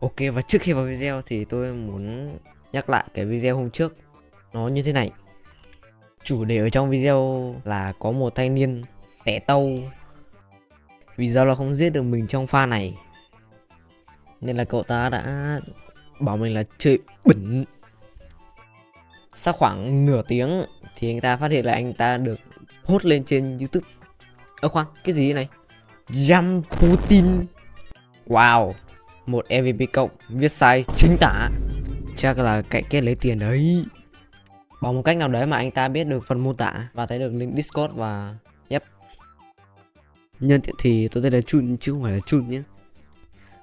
Ok và trước khi vào video thì tôi muốn nhắc lại cái video hôm trước. Nó như thế này. Chủ đề ở trong video là có một thanh niên tẻ tâu. Vì do là không giết được mình trong pha này Nên là cậu ta đã bảo mình là chơi bẩn. Sau khoảng nửa tiếng thì anh ta phát hiện là anh ta được hốt lên trên youtube. Ơ khoan, cái gì này? Jam Putin. Wow một MVP cộng, viết sai, chính tả. Chắc là cạnh kết lấy tiền đấy. Bằng một cách nào đấy mà anh ta biết được phần mô tả và thấy được link discord và, yep. Nhân tiện thì tôi tên là chun chứ không phải là chun nhé.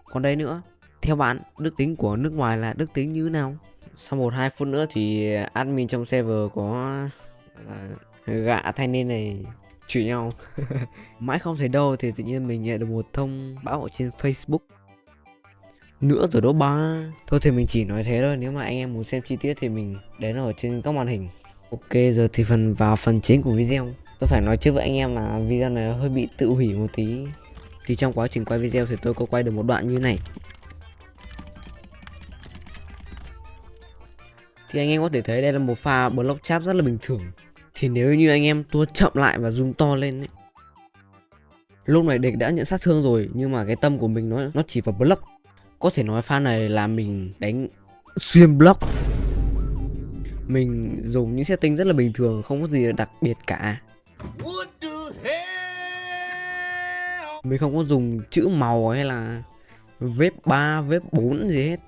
Còn đây nữa, theo bạn, đức tính của nước ngoài là đức tính như thế nào? Sau một hai phút nữa thì admin trong server có à, gạ thanh niên này chửi nhau. Mãi không thấy đâu thì tự nhiên mình nhận được một thông báo ở trên facebook nữa rồi đó ba. Thôi thì mình chỉ nói thế thôi nếu mà anh em muốn xem chi tiết thì mình đến ở trên các màn hình. Ok giờ thì phần vào phần chính của video. Tôi phải nói trước với anh em là video này hơi bị tự hủy một tí. Thì trong quá trình quay video thì tôi có quay được một đoạn như này. Thì anh em có thể thấy đây là một pha block chap rất là bình thường. Thì nếu như anh em tua chậm lại và zoom to lên ấy lúc này địch đã nhận sát thương rồi nhưng mà cái tâm của mình nó nó chỉ vào block có thể nói pha này là mình đánh xuyên block. Mình dùng những setting rất là bình thường Không có gì đặc biệt cả. Mình không có dùng chữ màu hay là Vếp 3, vếp 4 gì hết.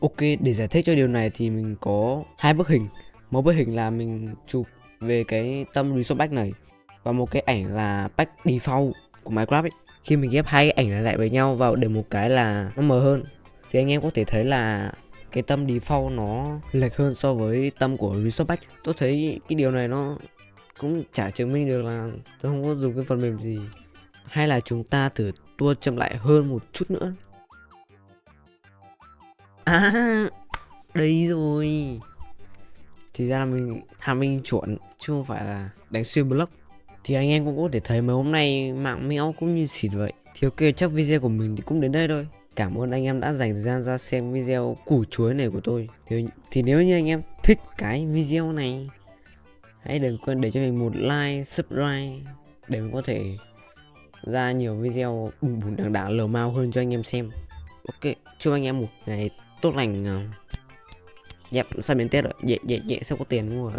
Ok, để giải thích cho điều này thì mình có hai bức hình. Một bức hình là mình chụp về cái tâm resource pack này Và một cái ảnh là pack default của Minecraft ấy. Khi mình ghép hai cái ảnh lại với nhau vào để một cái là nó mờ hơn, thì anh em có thể thấy là cái tâm default nó lệch hơn so với tâm của Resource Pack tôi thấy cái điều này nó cũng chả chứng minh được là tôi không có dùng cái phần mềm gì. Hay là chúng ta thử tua chậm lại hơn một chút nữa. À đây rồi. Thì ra là mình tham minh chuẩn, chứ không phải là đánh xuyên block thì anh em cũng có thể thấy mấy hôm nay mạng mẽo cũng như xịt vậy. Thì ok chắc video của mình thì cũng đến đây thôi. Cảm ơn anh em đã dành thời gian ra xem video củ chuối này của tôi. Thì, thì nếu như anh em thích cái video này Hãy đừng quên để cho mình một like, subscribe Để mình có thể ra nhiều video bùng bùng đằng đảng lờ mau hơn cho anh em xem. Ok, chúc anh em một ngày tốt lành. Dẹp, sắp đến Tết rồi, dễ dễ dễ sao có tiền mua.